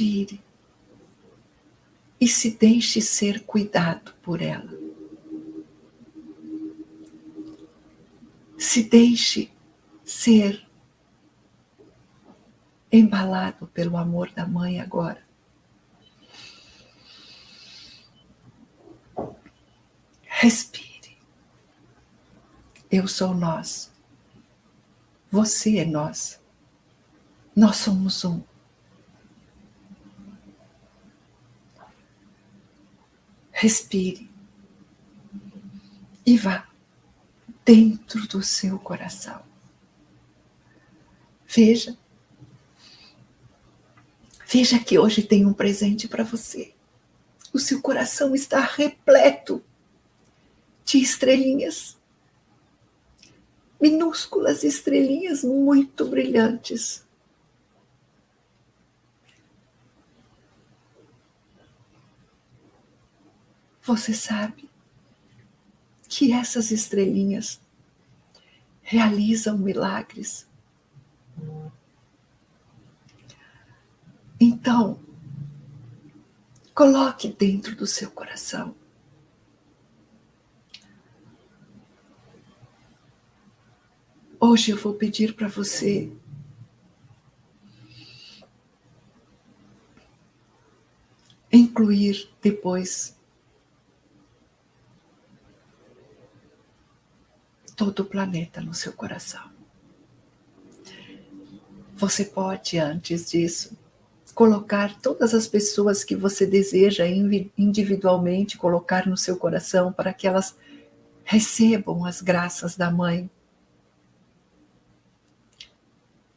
Respire e se deixe ser cuidado por ela. Se deixe ser embalado pelo amor da mãe agora. Respire. Eu sou nós. Você é nós. Nós somos um. Respire e vá dentro do seu coração. Veja Veja que hoje tem um presente para você. O seu coração está repleto de estrelinhas. Minúsculas estrelinhas muito brilhantes. Você sabe que essas estrelinhas realizam milagres. Então, coloque dentro do seu coração Hoje eu vou pedir para você incluir depois todo o planeta no seu coração. Você pode, antes disso, colocar todas as pessoas que você deseja individualmente colocar no seu coração para que elas recebam as graças da mãe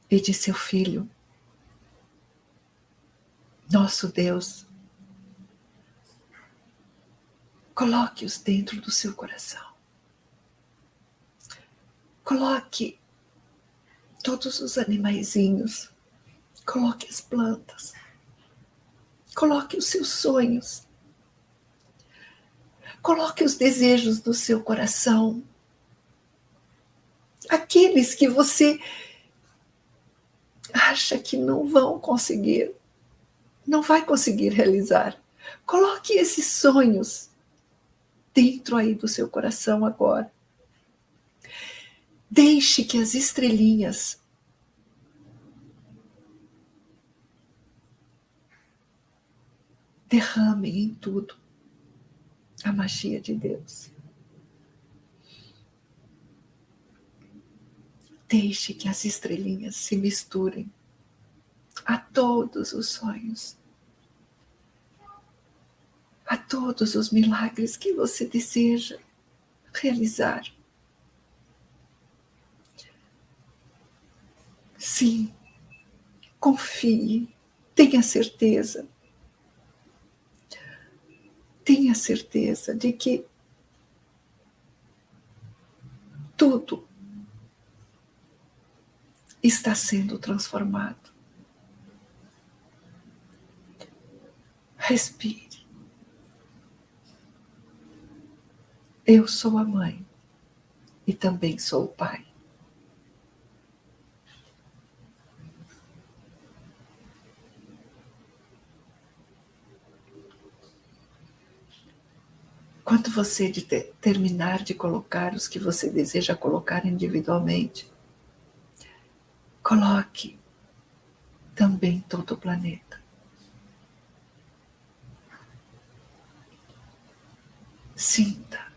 e de seu filho. Nosso Deus, coloque-os dentro do seu coração. Coloque todos os animaizinhos Coloque as plantas. Coloque os seus sonhos. Coloque os desejos do seu coração. Aqueles que você acha que não vão conseguir, não vai conseguir realizar. Coloque esses sonhos dentro aí do seu coração agora. Deixe que as estrelinhas derramem em tudo a magia de Deus. Deixe que as estrelinhas se misturem a todos os sonhos, a todos os milagres que você deseja realizar. Sim, confie, tenha certeza tenha certeza de que tudo está sendo transformado. Respire. Eu sou a mãe e também sou o pai. Quando você de ter, terminar de colocar os que você deseja colocar individualmente, coloque também todo o planeta. Sinta.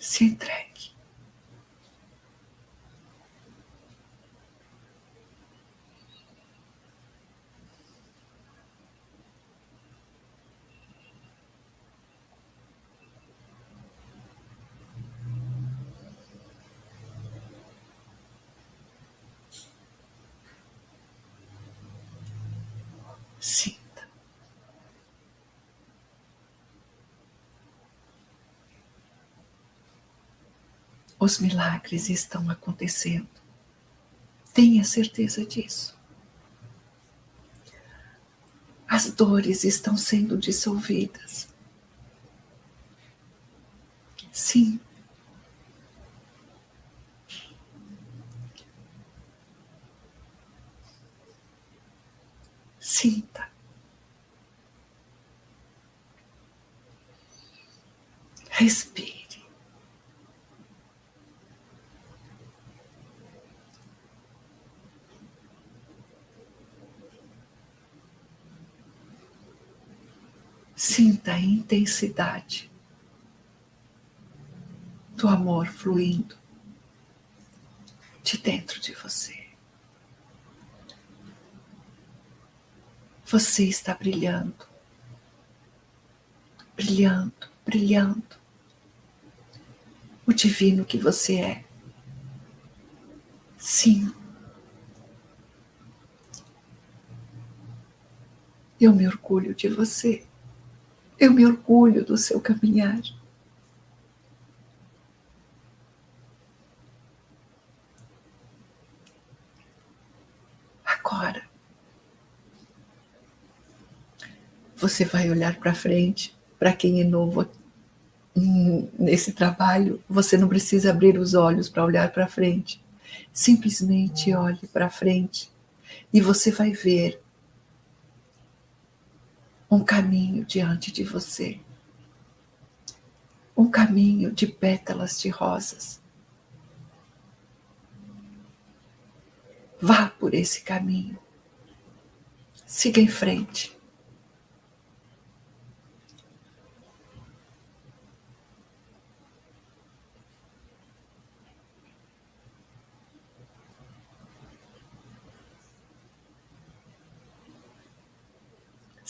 Se entregue. Sinta. Os milagres estão acontecendo. Tenha certeza disso. As dores estão sendo dissolvidas. Sim, Sinta. Respire. Sinta a intensidade do amor fluindo de dentro de você. Você está brilhando, brilhando, brilhando. O divino que você é. Sim. Eu me orgulho de você. Eu me orgulho do seu caminhar. Agora, você vai olhar para frente. Para quem é novo nesse trabalho, você não precisa abrir os olhos para olhar para frente. Simplesmente olhe para frente e você vai ver um caminho diante de você. Um caminho de pétalas de rosas. Vá por esse caminho. Siga em frente.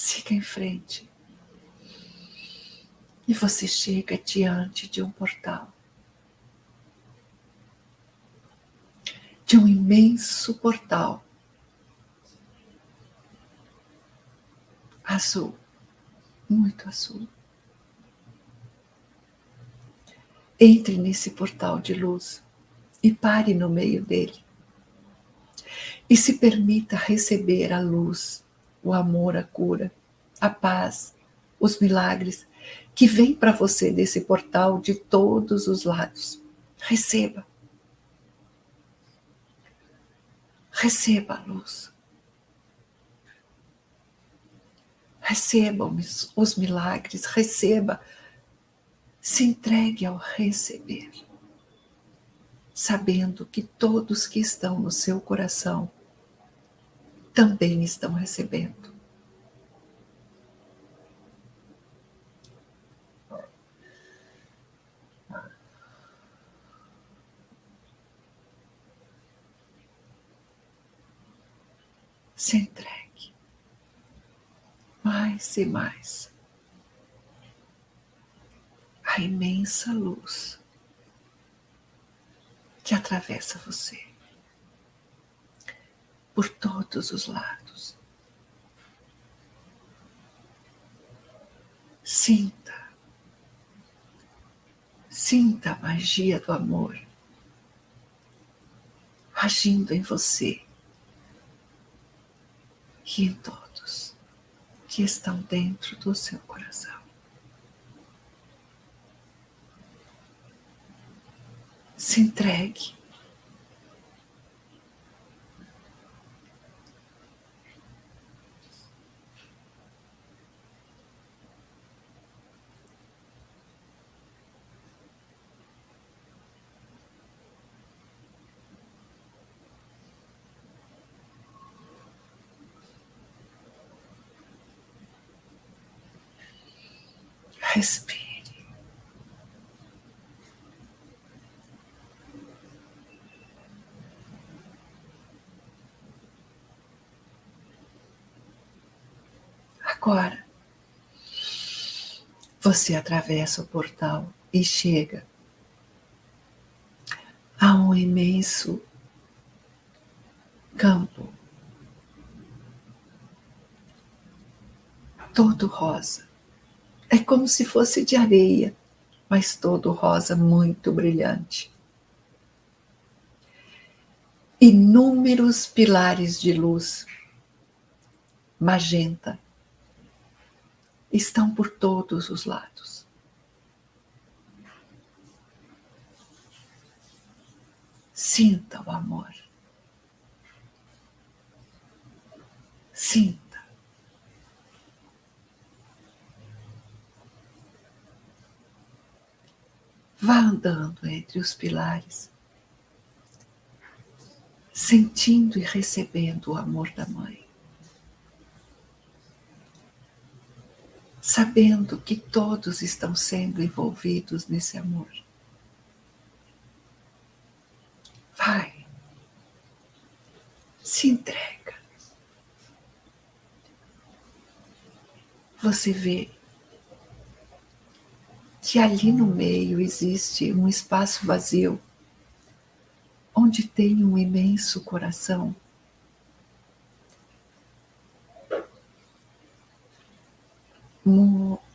Siga em frente. E você chega diante de um portal. De um imenso portal. Azul. Muito azul. Entre nesse portal de luz e pare no meio dele. E se permita receber a luz o amor, a cura, a paz, os milagres que vêm para você desse portal de todos os lados. Receba. Receba a luz. Receba os milagres, receba. Se entregue ao receber, sabendo que todos que estão no seu coração também estão recebendo. Se entregue. Mais e mais. A imensa luz que atravessa você por todos os lados. Sinta, sinta a magia do amor agindo em você e em todos que estão dentro do seu coração. Se entregue Respire. Agora, você atravessa o portal e chega a um imenso campo, todo rosa. É como se fosse de areia, mas todo rosa muito brilhante. Inúmeros pilares de luz magenta estão por todos os lados. Sinta o amor. Sinta. Vá andando entre os pilares, sentindo e recebendo o amor da Mãe. Sabendo que todos estão sendo envolvidos nesse amor. Vai, se entrega. Você vê que ali no meio existe um espaço vazio, onde tem um imenso coração.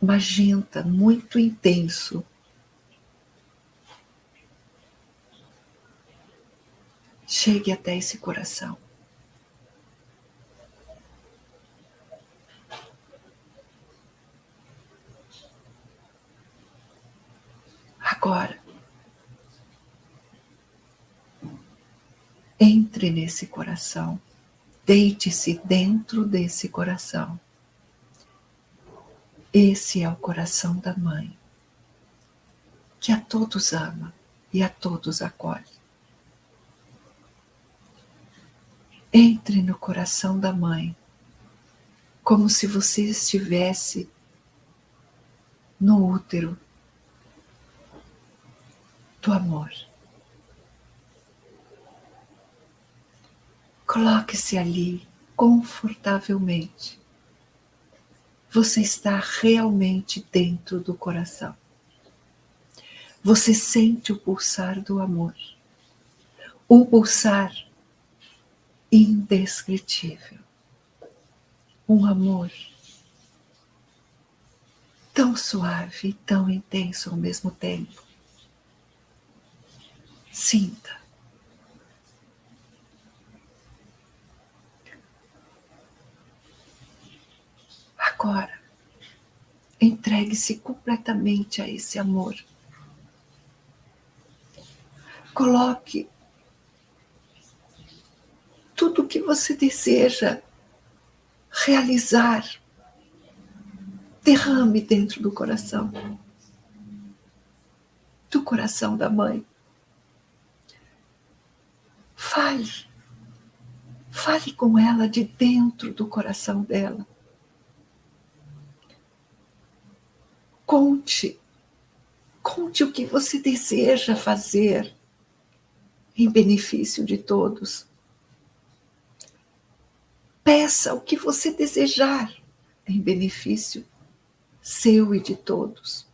Magenta muito intenso. Chegue até esse coração. Agora, entre nesse coração, deite-se dentro desse coração. Esse é o coração da mãe, que a todos ama e a todos acolhe. Entre no coração da mãe, como se você estivesse no útero do amor. Coloque-se ali confortavelmente. Você está realmente dentro do coração. Você sente o pulsar do amor. Um pulsar indescritível. Um amor tão suave e tão intenso ao mesmo tempo. Sinta. Agora, entregue-se completamente a esse amor. Coloque tudo o que você deseja realizar. Derrame dentro do coração, do coração da mãe. Fale. Fale com ela de dentro do coração dela. Conte. Conte o que você deseja fazer em benefício de todos. Peça o que você desejar em benefício seu e de todos.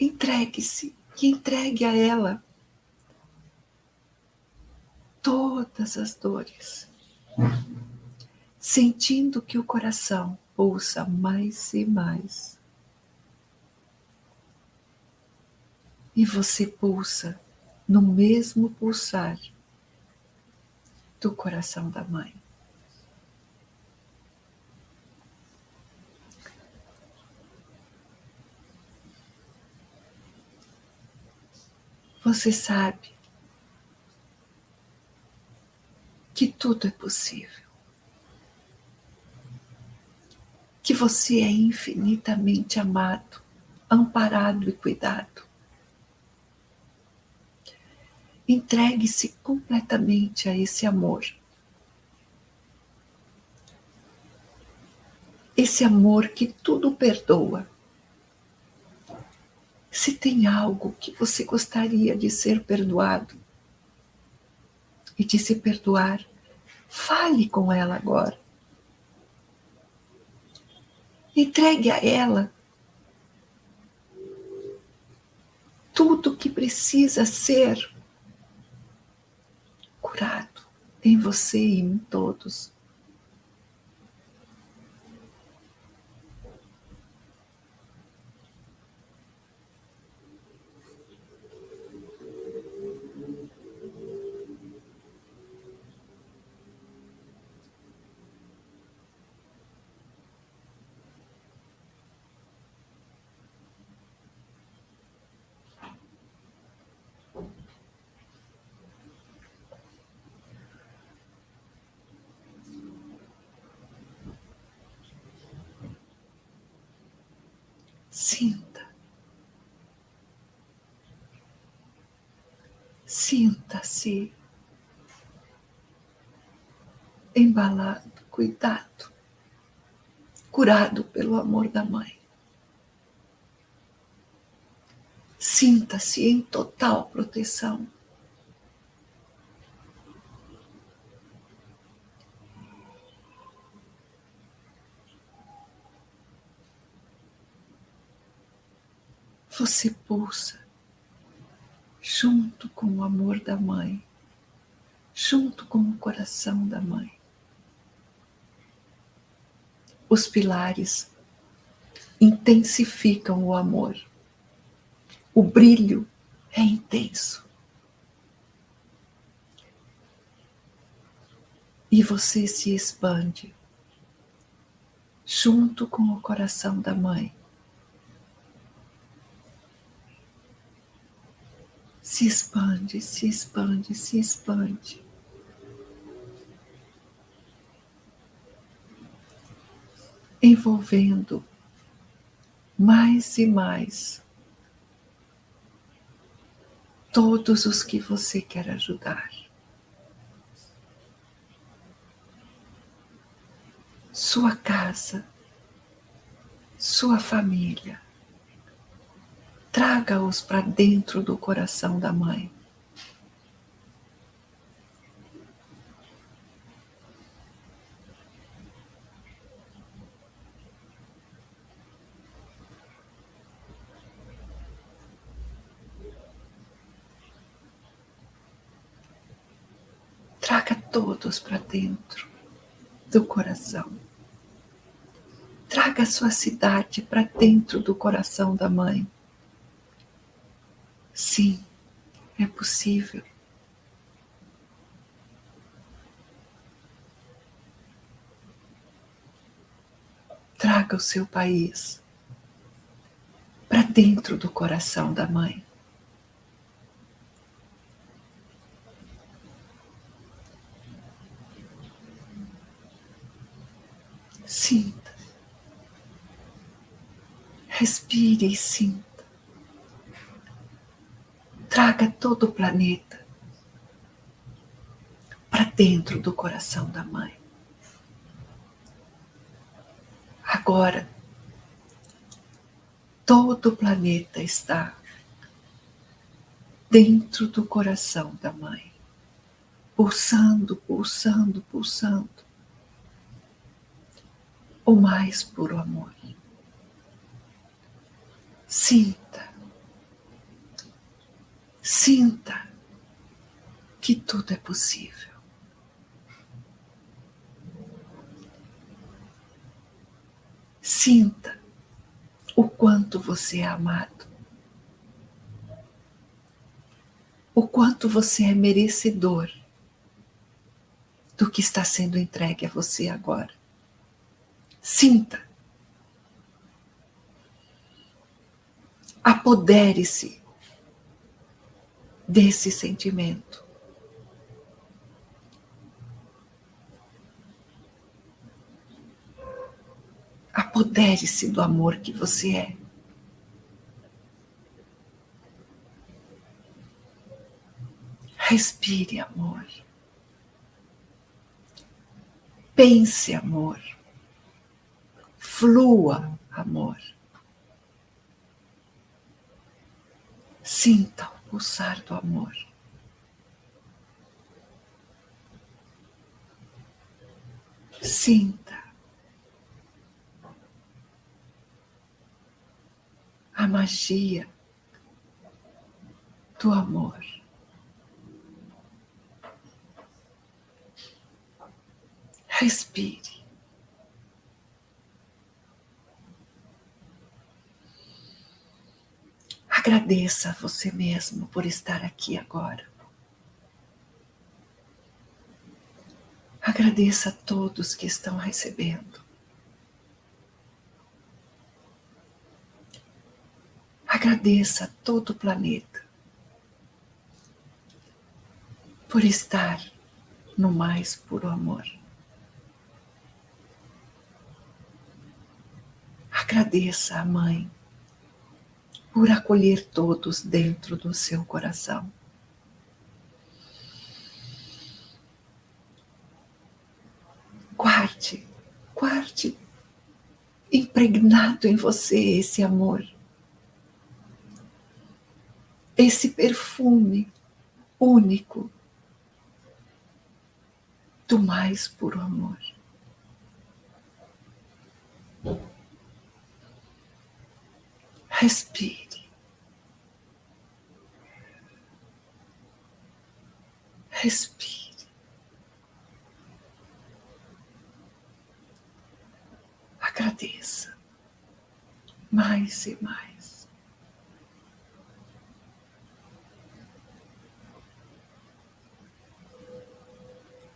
Entregue-se que entregue a ela todas as dores, sentindo que o coração pulsa mais e mais. E você pulsa no mesmo pulsar do coração da mãe. você sabe que tudo é possível. Que você é infinitamente amado, amparado e cuidado. Entregue-se completamente a esse amor. Esse amor que tudo perdoa se tem algo que você gostaria de ser perdoado e de se perdoar, fale com ela agora. Entregue a ela tudo que precisa ser curado em você e em todos. Sinta. Sinta-se embalado, cuidado, curado pelo amor da mãe. Sinta-se em total proteção. Você pulsa junto com o amor da mãe, junto com o coração da mãe. Os pilares intensificam o amor. O brilho é intenso. E você se expande junto com o coração da mãe. Se expande, se expande, se expande. Envolvendo mais e mais todos os que você quer ajudar. Sua casa, sua família. Traga-os para dentro do coração da mãe. Traga todos para dentro do coração. Traga sua cidade para dentro do coração da mãe. Sim, é possível. Traga o seu país para dentro do coração da mãe. Sinta. Respire e sinta. Traga todo o planeta para dentro do coração da mãe. Agora, todo o planeta está dentro do coração da mãe, pulsando, pulsando, pulsando o mais puro amor. Sinta, sinta que tudo é possível. Sinta o quanto você é amado, o quanto você é merecedor do que está sendo entregue a você agora. Sinta. Apodere-se desse sentimento. Apodere-se do amor que você é. Respire amor. Pense amor flua amor. Sinta o pulsar do amor. Sinta a magia do amor. Respire. Agradeça a você mesmo por estar aqui agora. Agradeça a todos que estão recebendo. Agradeça a todo o planeta por estar no mais puro amor. Agradeça a mãe por acolher todos dentro do seu coração. Guarde, guarde impregnado em você esse amor, esse perfume único do mais puro amor. Respire. Respire. Agradeça mais e mais.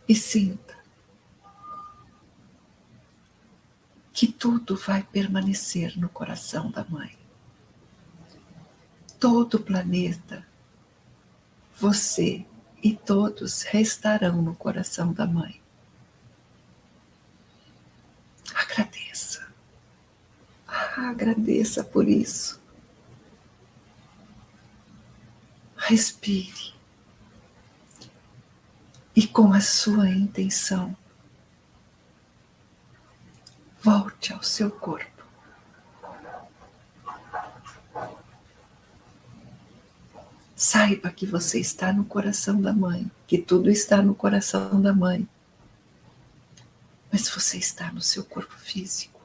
E sinta que tudo vai permanecer no coração da mãe. Todo o planeta, você e todos restarão no coração da mãe. Agradeça. Ah, agradeça por isso. Respire. E com a sua intenção, volte ao seu corpo. Saiba que você está no coração da mãe, que tudo está no coração da mãe mas você está no seu corpo físico.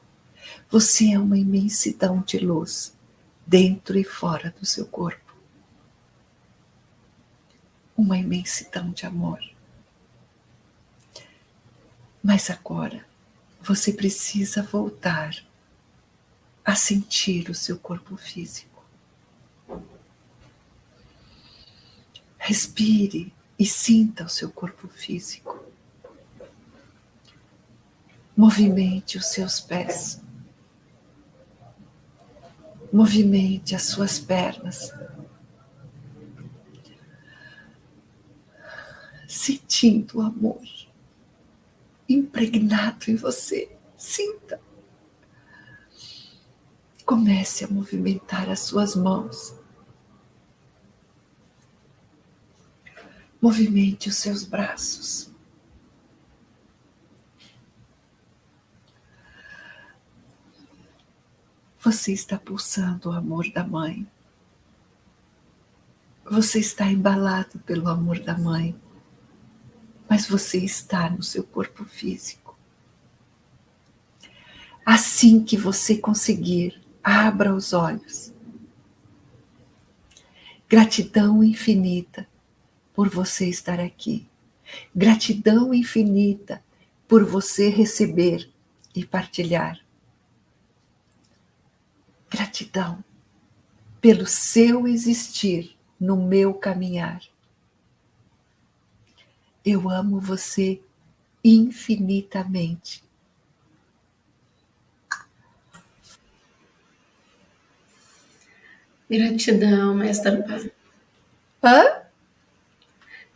Você é uma imensidão de luz, dentro e fora do seu corpo. Uma imensidão de amor. Mas agora você precisa voltar a sentir o seu corpo físico. Respire e sinta o seu corpo físico. Movimente os seus pés. Movimente as suas pernas. Sentindo o amor impregnado em você. Sinta. Comece a movimentar as suas mãos. Movimente os seus braços. Você está pulsando o amor da mãe. Você está embalado pelo amor da mãe, mas você está no seu corpo físico. Assim que você conseguir, abra os olhos. Gratidão infinita por você estar aqui. Gratidão infinita por você receber e partilhar. Gratidão pelo seu existir no meu caminhar. Eu amo você infinitamente. Gratidão, mestra Pá. Hã?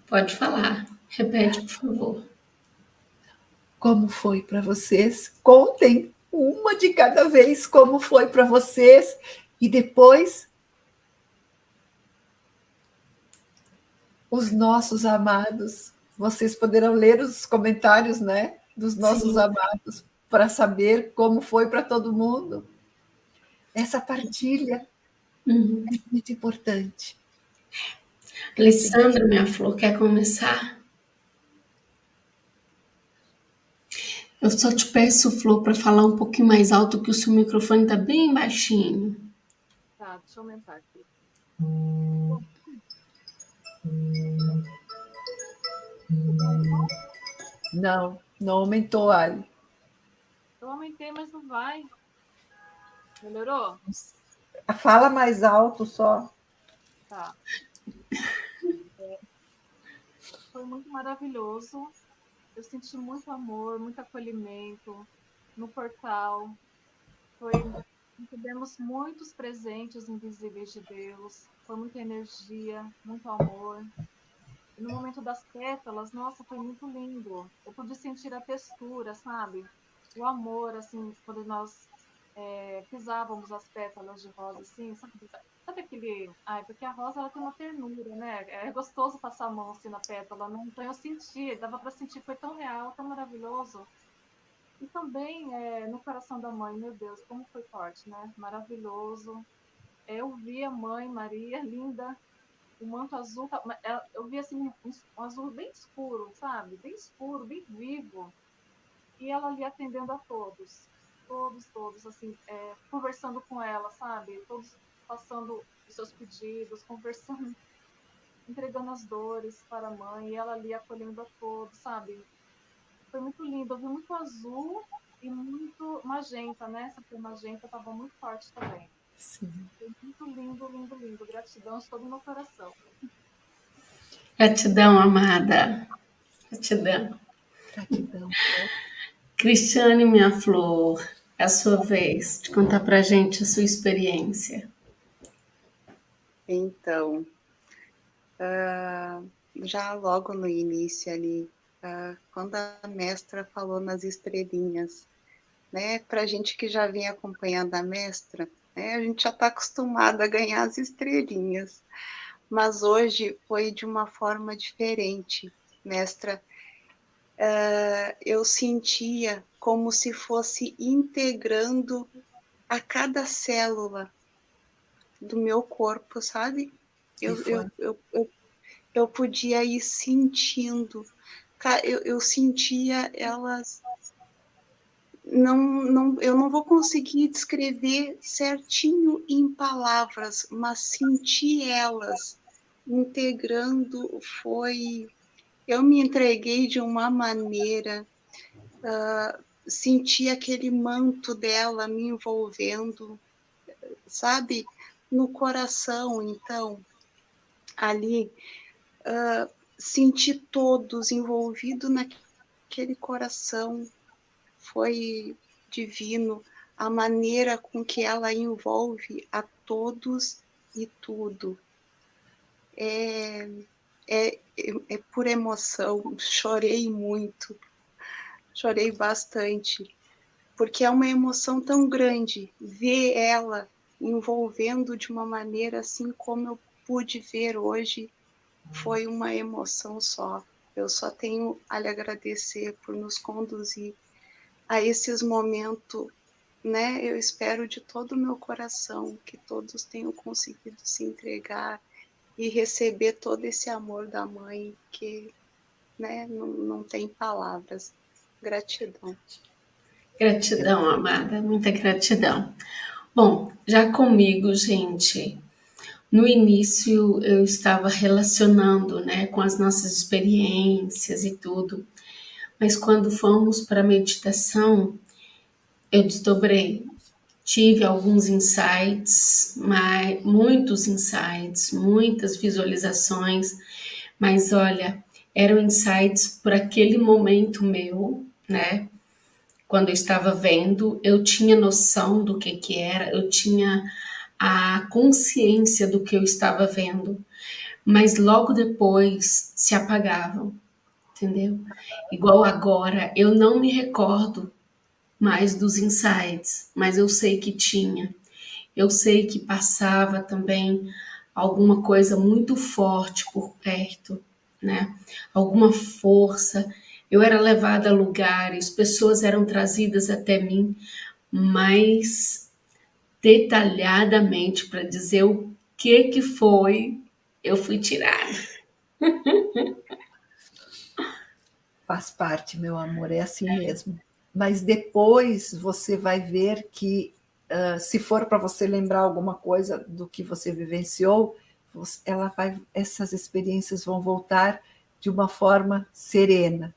Pode falar. Repete, por favor. Como foi para vocês? Contem uma de cada vez, como foi para vocês, e depois os nossos amados. Vocês poderão ler os comentários, né, dos nossos Sim. amados, para saber como foi para todo mundo. Essa partilha uhum. é muito importante. Alessandra, minha flor, quer começar? Eu só te peço, Flor, para falar um pouquinho mais alto, que o seu microfone está bem baixinho. Tá, deixa eu aumentar aqui. Não, não aumentou, Ali. Eu aumentei, mas não vai. Melhorou? Fala mais alto só. Tá. Foi muito maravilhoso eu senti muito amor, muito acolhimento no portal. Foi, recebemos muitos presentes invisíveis de Deus, foi muita energia, muito amor. E no momento das pétalas, nossa, foi muito lindo. Eu pude sentir a textura, sabe? O amor, assim, quando nós é, pisávamos as pétalas de rosa, assim, sabe, sabe aquele... Ai, porque a rosa, ela tem uma ternura, né? É gostoso passar a mão, assim, na pétala, né? Então eu senti, dava para sentir, foi tão real, tão maravilhoso. E também é, no coração da mãe, meu Deus, como foi forte, né? Maravilhoso. Eu vi a mãe Maria, linda, o manto azul, tá, eu vi assim um azul bem escuro, sabe? Bem escuro, bem vivo. E ela ali atendendo a todos todos, todos, assim, é, conversando com ela, sabe? Todos passando os seus pedidos, conversando, entregando as dores para a mãe, e ela ali acolhendo a todos, sabe? Foi muito lindo, eu vi muito azul e muito magenta, né? Essa cor magenta estava muito forte também. Sim. Foi muito lindo, lindo, lindo. Gratidão de todo o meu coração. Gratidão, amada. Gratidão. Gratidão. Cristiane, minha flor, é a sua vez de contar para a gente a sua experiência. Então, uh, já logo no início ali, uh, quando a mestra falou nas estrelinhas, né, para a gente que já vem acompanhando a mestra, né, a gente já está acostumado a ganhar as estrelinhas, mas hoje foi de uma forma diferente, mestra. Uh, eu sentia como se fosse integrando a cada célula do meu corpo, sabe? Eu, eu, eu, eu, eu, podia ir sentindo, eu, eu sentia elas. Não, não, eu não vou conseguir descrever certinho em palavras, mas sentir elas integrando foi. Eu me entreguei de uma maneira uh, senti aquele manto dela me envolvendo, sabe, no coração. Então, ali, uh, senti todos envolvidos naquele coração. Foi divino a maneira com que ela envolve a todos e tudo. É, é, é por emoção, chorei muito chorei bastante, porque é uma emoção tão grande ver ela envolvendo de uma maneira assim como eu pude ver hoje, foi uma emoção só. Eu só tenho a lhe agradecer por nos conduzir a esses momentos, né? Eu espero de todo o meu coração que todos tenham conseguido se entregar e receber todo esse amor da mãe que, né, não, não tem palavras. Gratidão. Gratidão, amada, muita gratidão. Bom, já comigo, gente, no início eu estava relacionando, né, com as nossas experiências e tudo, mas quando fomos para a meditação, eu desdobrei. Tive alguns insights, mas, muitos insights, muitas visualizações, mas olha, eram insights por aquele momento meu, né? Quando eu estava vendo, eu tinha noção do que que era, eu tinha a consciência do que eu estava vendo, mas logo depois se apagavam, entendeu? Igual agora, eu não me recordo mais dos insights, mas eu sei que tinha. Eu sei que passava também alguma coisa muito forte por perto, né? Alguma força eu era levada a lugares, pessoas eram trazidas até mim, mais detalhadamente para dizer o que que foi, eu fui tirada. Faz parte, meu amor, é assim mesmo. Mas depois você vai ver que, uh, se for para você lembrar alguma coisa do que você vivenciou, ela vai, essas experiências vão voltar de uma forma serena,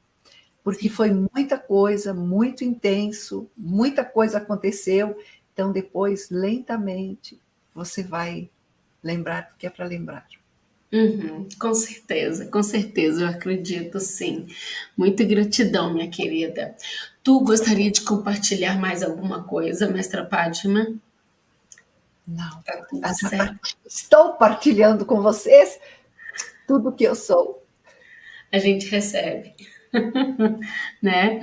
porque foi muita coisa, muito intenso, muita coisa aconteceu, então depois, lentamente, você vai lembrar do que é para lembrar. Uhum, com certeza, com certeza, eu acredito sim. Muita gratidão, minha querida. Tu gostaria de compartilhar mais alguma coisa, mestra Padma? Não, tá estou partilhando com vocês tudo que eu sou. A gente recebe. né?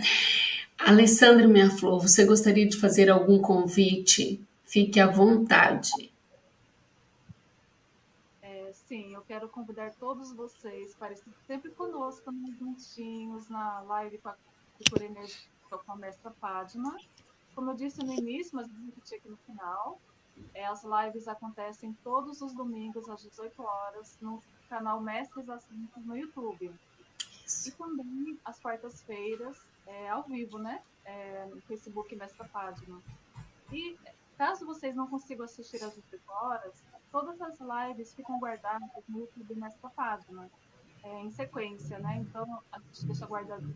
Alessandra Minha Flor, você gostaria de fazer algum convite? Fique à vontade. É, sim, eu quero convidar todos vocês para estar sempre conosco nos juntinhos na live Cultura Energética com a mestra Padma. Como eu disse no início, mas vou repetir aqui no final, é, as lives acontecem todos os domingos às 18 horas no canal Mestres Assuntos no YouTube. E também às quartas-feiras, é, ao vivo, né? É, no Facebook Mestra Padma. E caso vocês não consigam assistir às 18 horas, todas as lives ficam guardadas no YouTube Mestra Padma, é, em sequência, né? Então, a gente deixa guardado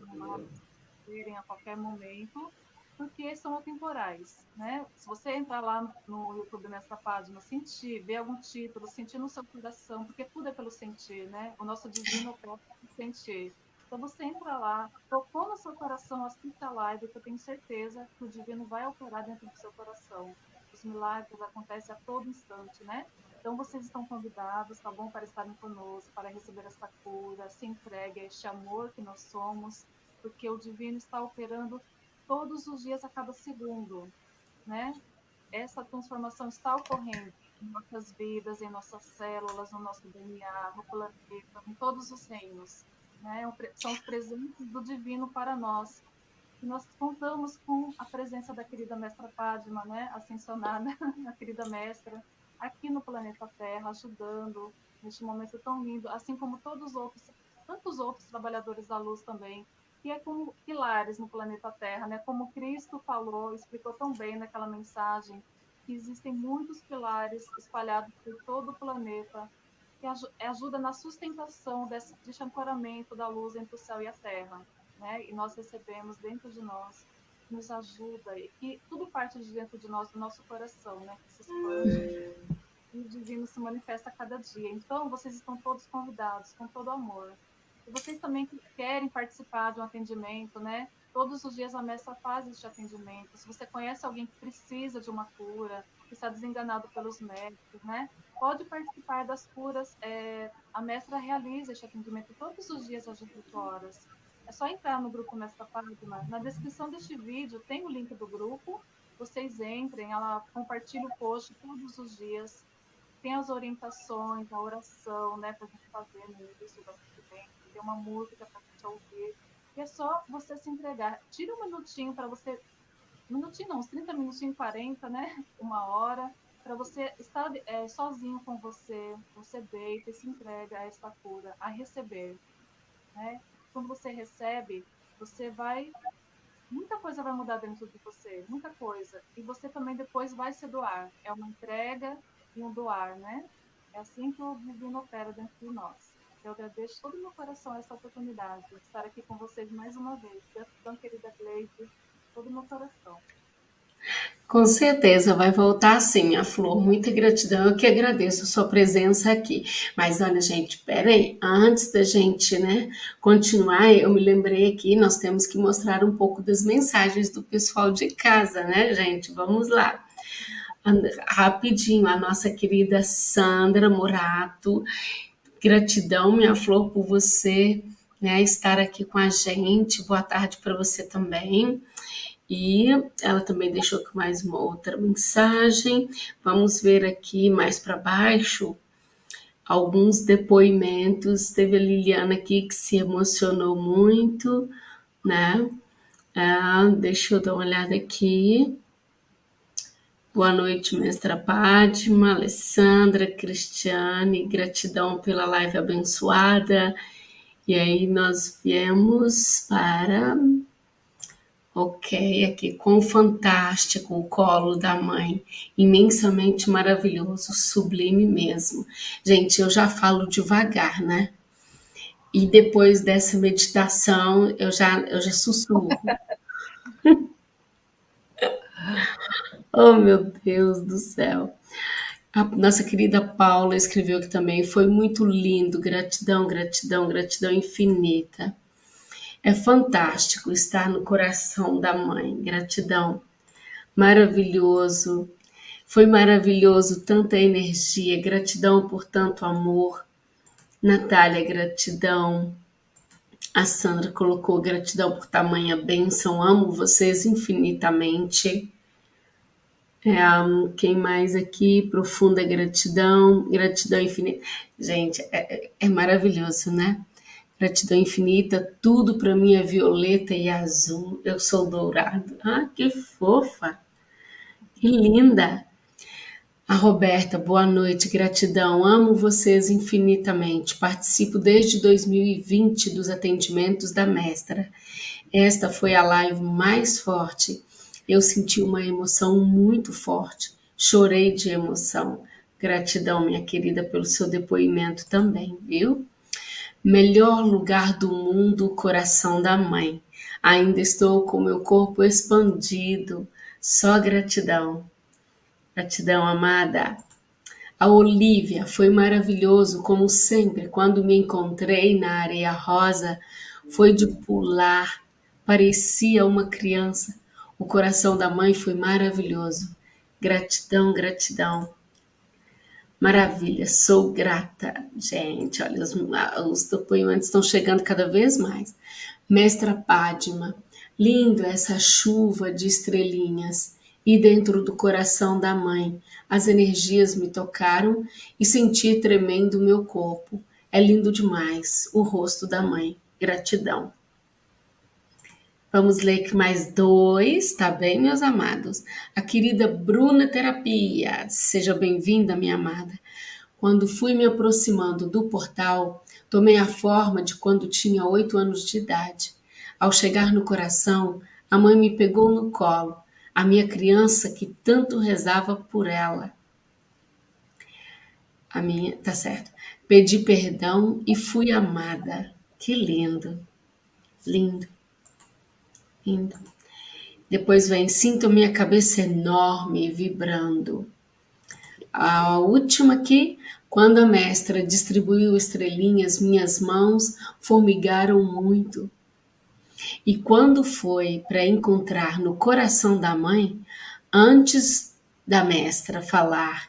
verem a qualquer momento porque são atemporais, né? Se você entrar lá no YouTube nessa página, sentir, ver algum título, sentir no seu coração, porque tudo é pelo sentir, né? O nosso divino opera sentir. Então você entra lá, tocou no seu coração, assiste a live, que eu tenho certeza que o divino vai operar dentro do seu coração. Os milagres acontecem a todo instante, né? Então vocês estão convidados, tá bom, para estarem conosco, para receber essa cura, se entregue a este amor que nós somos, porque o divino está operando todos os dias a cada segundo, né? Essa transformação está ocorrendo em nossas vidas, em nossas células, no nosso DNA, no planeta, em todos os reinos, né? São os presentes do divino para nós. E nós contamos com a presença da querida mestra Padma, né? Ascensionada, a querida mestra, aqui no planeta Terra, ajudando neste momento tão lindo, assim como todos os outros, tantos outros trabalhadores da luz também, que é como pilares no planeta Terra, né? Como Cristo falou, explicou tão bem naquela mensagem, que existem muitos pilares espalhados por todo o planeta que ajuda na sustentação desse, desse ancoramento da luz entre o céu e a terra, né? E nós recebemos dentro de nós, nos ajuda e que tudo parte de dentro de nós, do nosso coração, né? Que se expande e o divino se manifesta a cada dia. Então, vocês estão todos convidados com todo amor e vocês também que querem participar de um atendimento, né? Todos os dias a mestra faz este atendimento. Se você conhece alguém que precisa de uma cura, que está desenganado pelos médicos, né? Pode participar das curas. É, a mestra realiza este atendimento todos os dias às 18 horas. É só entrar no grupo Mestra Fátima. Na descrição deste vídeo tem o link do grupo. Vocês entrem, ela compartilha o post todos os dias. Tem as orientações, a oração, né, para a gente fazer no início do ter uma música para gente ouvir. E é só você se entregar. Tira um minutinho para você. Minutinho não, uns 30 minutinhos, 40, né? Uma hora, para você estar é, sozinho com você. Você deita e se entrega a esta cura, a receber. Né? Quando você recebe, você vai. Muita coisa vai mudar dentro de você, muita coisa. E você também depois vai se doar. É uma entrega e um doar, né? É assim que o divino opera dentro de nós. Eu agradeço todo o meu coração essa oportunidade de estar aqui com vocês mais uma vez. Gratidão, querida Gleide, todo o meu coração. Com certeza vai voltar sim, a Flor. Muita gratidão. Eu que agradeço a sua presença aqui. Mas olha, gente, peraí, antes da gente, né, continuar, eu me lembrei aqui, nós temos que mostrar um pouco das mensagens do pessoal de casa, né, gente? Vamos lá. Rapidinho, a nossa querida Sandra Morato Gratidão, minha flor, por você né, estar aqui com a gente. Boa tarde para você também. E ela também deixou mais uma outra mensagem. Vamos ver aqui mais para baixo alguns depoimentos. Teve a Liliana aqui que se emocionou muito, né? Ah, deixa eu dar uma olhada aqui. Boa noite, mestra Padma, Alessandra, Cristiane, gratidão pela live abençoada. E aí nós viemos para, ok, aqui com o fantástico, o colo da mãe, imensamente maravilhoso, sublime mesmo. Gente, eu já falo devagar, né? E depois dessa meditação, eu já, eu já sussurro. Oh, meu Deus do céu. A nossa querida Paula escreveu que também foi muito lindo. Gratidão, gratidão, gratidão infinita. É fantástico estar no coração da mãe. Gratidão. Maravilhoso. Foi maravilhoso tanta energia. Gratidão por tanto amor. Natália, gratidão. A Sandra colocou gratidão por tamanha bênção, amo vocês infinitamente. É, quem mais aqui? Profunda gratidão, gratidão infinita. Gente, é, é, é maravilhoso, né? Gratidão infinita, tudo para mim é violeta e azul. Eu sou dourado. Ah, que fofa! Que linda! A Roberta, boa noite, gratidão. Amo vocês infinitamente. Participo desde 2020 dos atendimentos da mestra. Esta foi a live mais forte. Eu senti uma emoção muito forte. Chorei de emoção. Gratidão, minha querida, pelo seu depoimento também, viu? Melhor lugar do mundo, o coração da mãe. Ainda estou com meu corpo expandido. Só gratidão. Gratidão, amada. A Olivia foi maravilhoso, como sempre, quando me encontrei na areia rosa, foi de pular, parecia uma criança. O coração da mãe foi maravilhoso. Gratidão, gratidão. Maravilha, sou grata. Gente, olha, os, os depoimentos estão chegando cada vez mais. Mestra Padma, lindo essa chuva de estrelinhas. E dentro do coração da mãe, as energias me tocaram e senti tremendo meu corpo. É lindo demais o rosto da mãe. Gratidão. Vamos ler mais dois, tá bem, meus amados? A querida Bruna Terapia, seja bem-vinda, minha amada. Quando fui me aproximando do portal, tomei a forma de quando tinha oito anos de idade. Ao chegar no coração, a mãe me pegou no colo, a minha criança que tanto rezava por ela. A minha, tá certo. Pedi perdão e fui amada. Que lindo, lindo. Indo. Depois vem, sinto minha cabeça enorme vibrando. A última aqui, quando a mestra distribuiu estrelinhas, minhas mãos formigaram muito. E quando foi para encontrar no coração da mãe, antes da mestra falar,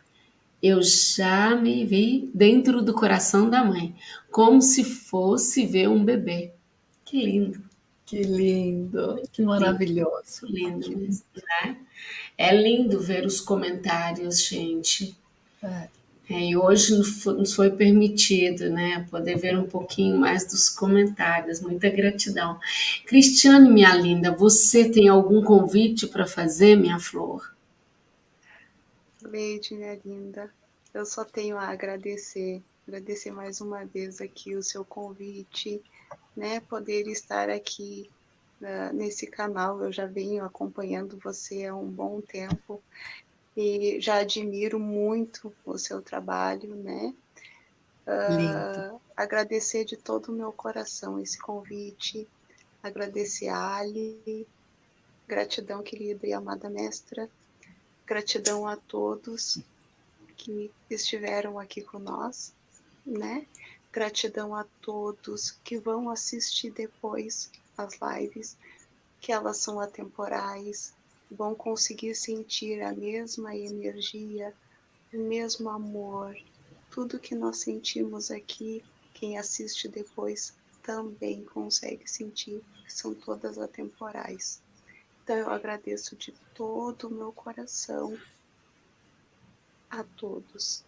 eu já me vi dentro do coração da mãe, como se fosse ver um bebê. Que lindo! Que lindo, que maravilhoso. Lindo, lindo né? É lindo ver os comentários, gente. É. É, e hoje nos foi permitido, né, poder ver um pouquinho mais dos comentários. Muita gratidão. Cristiane, minha linda, você tem algum convite para fazer, minha flor? Leide, minha linda, eu só tenho a agradecer, agradecer mais uma vez aqui o seu convite, né, poder estar aqui uh, nesse canal. Eu já venho acompanhando você há um bom tempo e já admiro muito o seu trabalho, né? Uh, agradecer de todo o meu coração esse convite, agradecer a Ali, gratidão, querida e amada mestra, gratidão a todos que estiveram aqui com nós, né? Gratidão a todos que vão assistir depois as lives, que elas são atemporais, vão conseguir sentir a mesma energia, o mesmo amor. Tudo que nós sentimos aqui, quem assiste depois também consegue sentir, são todas atemporais. Então eu agradeço de todo o meu coração a todos.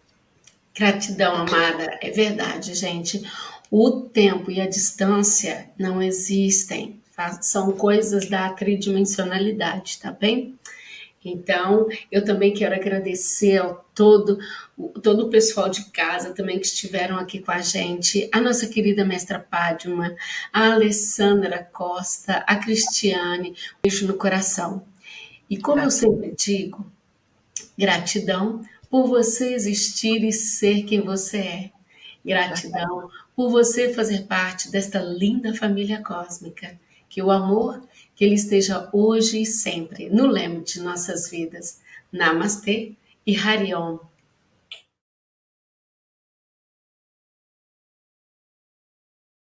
Gratidão, amada. É verdade, gente. O tempo e a distância não existem. Tá? São coisas da tridimensionalidade, tá bem? Então, eu também quero agradecer ao todo, todo o pessoal de casa também que estiveram aqui com a gente, a nossa querida mestra Padma, a Alessandra Costa, a Cristiane, um beijo no coração. E como eu sempre digo, gratidão por você existir e ser quem você é. Gratidão por você fazer parte desta linda família cósmica. Que o amor, que ele esteja hoje e sempre no leme de nossas vidas. Namastê e Hariom.